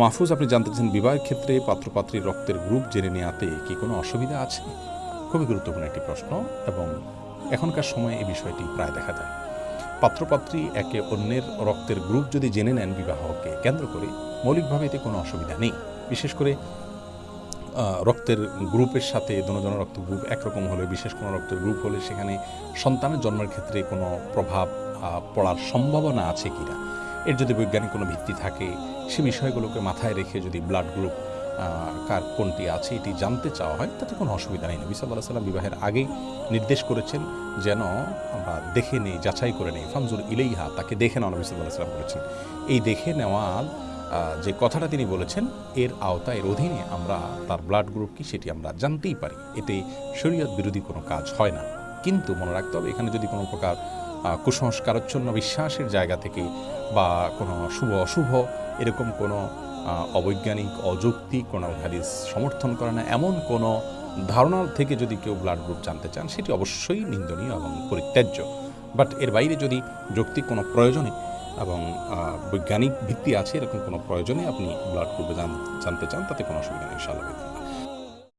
মাহফুজ, আপনি জানতে চান বিবাহের ক্ষেত্রে পাত্রপাত্রীর রক্তের গ্রুপ জেনে নেওয়াতে কি কোনো অসুবিধা আছে? খুবই গুরুত্বপূর্ণ একটি প্রশ্ন এবং এখনকার সময়ে এই বিষয়টি প্রায় দেখা যায়। পাত্রপাত্রী একে অন্যের রক্তের গ্রুপ যদি জেনে নেন বিবাহকে কেন্দ্র করে, মৌলিকভাবে এতে কোনো অসুবিধা নেই। বিশেষ করে রক্তের গ্রুপের সাথে দুজনের রক্ত গ্রুপ একরকম হলে, বিশেষ কোনো রক্তের গ্রুপ হলে সেখানে সন্তানের জন্মের ক্ষেত্রে কোনো প্রভাব পড়ার সম্ভাবনা আছে কিনা? এর যদি বৈজ্ঞানিক কোনো ভিত্তি থাকে, সে বিষয়গুলোকে মাথায় রেখে যদি ব্লাড গ্রুপ কার কোনটি আছে, এটি জানতে চাওয়া হয়, তাতে কোনো অসুবিধা নেই। নবী সাল্লাহ সাল্লাম বিবাহের আগেই নির্দেশ করেছেন যেন আমরা দেখে নেই, যাচাই করে নেই। ফানজুর ইলেইহা, তাকে দেখে নেওয়া নবী সাল্লাহ সাল্লাম বলেছেন। এই দেখে নেওয়ার যে কথাটা তিনি বলেছেন, এর আওতায়, এর অধীনে আমরা তার ব্লাড গ্রুপ কি, সেটি আমরা জানতেই পারি। এতে শরীয়ত বিরোধী কোনো কাজ হয় না। কিন্তু মনে রাখতে হবে, এখানে যদি কোনো প্রকার কুসংস্কারচ্ছন্ন বিশ্বাসের জায়গা থেকে বা কোনো শুভ অশুভ, এরকম কোনো অবৈজ্ঞানিক অযৌক্তিক কোনো হাদিস সমর্থন করে না, এমন কোনো ধারণা থেকে যদি কেউ ব্লাড গ্রুপ জানতে চান, সেটি অবশ্যই নিন্দনীয় এবং পরিত্যাজ্য। বাট এর বাইরে যদি যৌক্তিক কোনো প্রয়োজনে এবং বৈজ্ঞানিক ভিত্তি আছে, এরকম কোনো প্রয়োজনে আপনি ব্লাড গ্রুপে জান- জানতে চান, তাতে কোনো অসুবিধা নেই